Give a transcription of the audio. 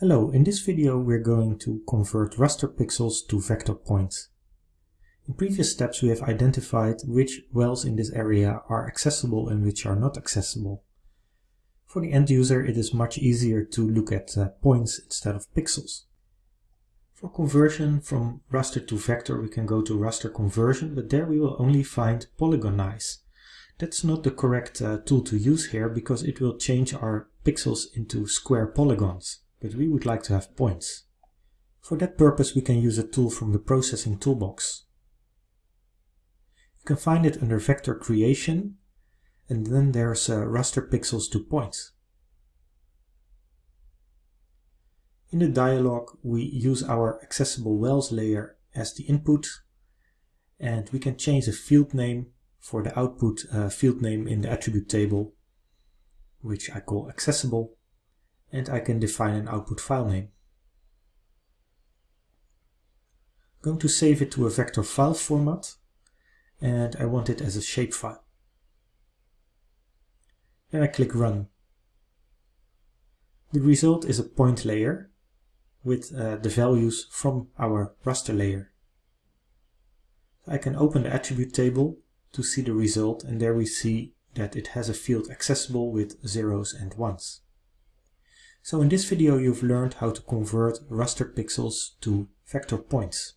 Hello, in this video we're going to convert raster pixels to vector points. In previous steps we have identified which wells in this area are accessible and which are not accessible. For the end user it is much easier to look at uh, points instead of pixels. For conversion from raster to vector we can go to raster conversion, but there we will only find polygonize. That's not the correct uh, tool to use here because it will change our pixels into square polygons, but we would like to have points. For that purpose we can use a tool from the processing toolbox. You can find it under vector creation and then there's uh, raster pixels to points. In the dialog we use our accessible wells layer as the input and we can change the field name for the output uh, field name in the attribute table which I call accessible and I can define an output file name. I'm going to save it to a vector file format and I want it as a shapefile. Then I click Run. The result is a point layer with uh, the values from our raster layer. I can open the attribute table to see the result and there we see that it has a field accessible with zeros and ones. So in this video you've learned how to convert raster pixels to vector points.